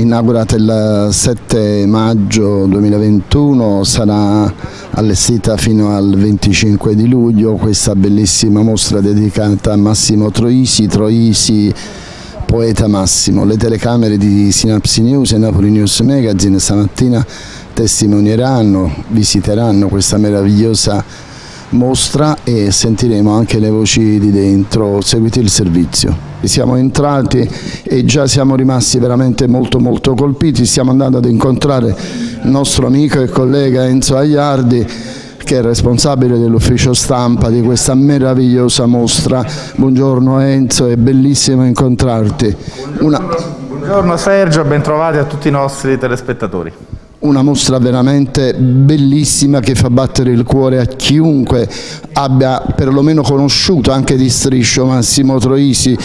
inaugurata il 7 maggio 2021, sarà allestita fino al 25 di luglio questa bellissima mostra dedicata a Massimo Troisi, Troisi poeta Massimo. Le telecamere di Synapsi News e Napoli News Magazine stamattina testimonieranno, visiteranno questa meravigliosa mostra e sentiremo anche le voci di dentro, seguite il servizio. Siamo entrati e già siamo rimasti veramente molto molto colpiti, stiamo andando ad incontrare il nostro amico e collega Enzo Agliardi che è responsabile dell'ufficio stampa di questa meravigliosa mostra. Buongiorno Enzo, è bellissimo incontrarti. Una... Buongiorno Sergio, bentrovati a tutti i nostri telespettatori una mostra veramente bellissima che fa battere il cuore a chiunque abbia perlomeno conosciuto anche di striscio Massimo Troisi,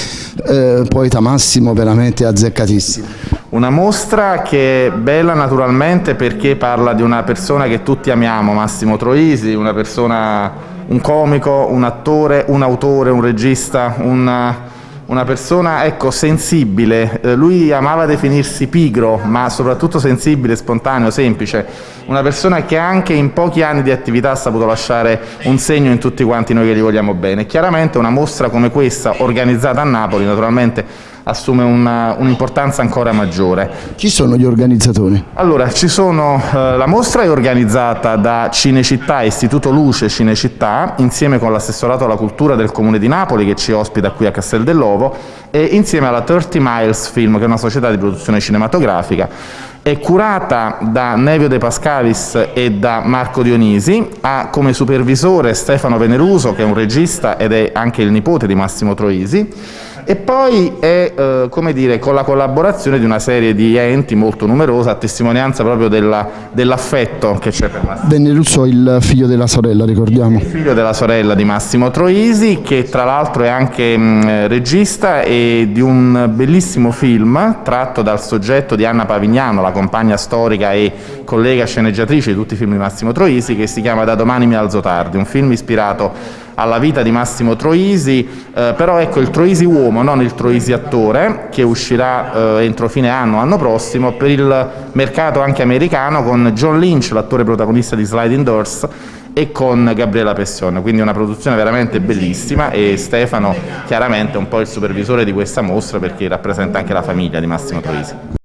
eh, poeta Massimo veramente azzeccatissimo. Una mostra che è bella naturalmente perché parla di una persona che tutti amiamo, Massimo Troisi, una persona, un comico, un attore, un autore, un regista, un una persona ecco, sensibile, eh, lui amava definirsi pigro, ma soprattutto sensibile, spontaneo, semplice, una persona che anche in pochi anni di attività ha saputo lasciare un segno in tutti quanti noi che gli vogliamo bene. Chiaramente una mostra come questa, organizzata a Napoli, naturalmente assume un'importanza un ancora maggiore. Chi sono gli organizzatori? Allora, sono, eh, la mostra è organizzata da Cinecittà, Istituto Luce Cinecittà, insieme con l'assessorato alla cultura del Comune di Napoli che ci ospita qui a Castel dell'Ovo e insieme alla 30 Miles Film, che è una società di produzione cinematografica. È curata da Nevio De Pascalis e da Marco Dionisi, ha come supervisore Stefano Veneruso, che è un regista ed è anche il nipote di Massimo Troisi, e poi è eh, come dire, con la collaborazione di una serie di enti molto numerosa a testimonianza proprio dell'affetto dell che c'è per Massimo. Russo, il figlio della sorella, ricordiamo. Il figlio della sorella di Massimo Troisi che tra l'altro è anche mh, regista e di un bellissimo film tratto dal soggetto di Anna Pavignano, la compagna storica e collega sceneggiatrice di tutti i film di Massimo Troisi che si chiama Da domani mi alzo tardi, un film ispirato alla vita di Massimo Troisi, eh, però ecco il Troisi uomo, non il Troisi attore, che uscirà eh, entro fine anno, anno prossimo, per il mercato anche americano con John Lynch, l'attore protagonista di Sliding Doors, e con Gabriela Pessione, quindi una produzione veramente bellissima e Stefano chiaramente è un po' il supervisore di questa mostra perché rappresenta anche la famiglia di Massimo Troisi.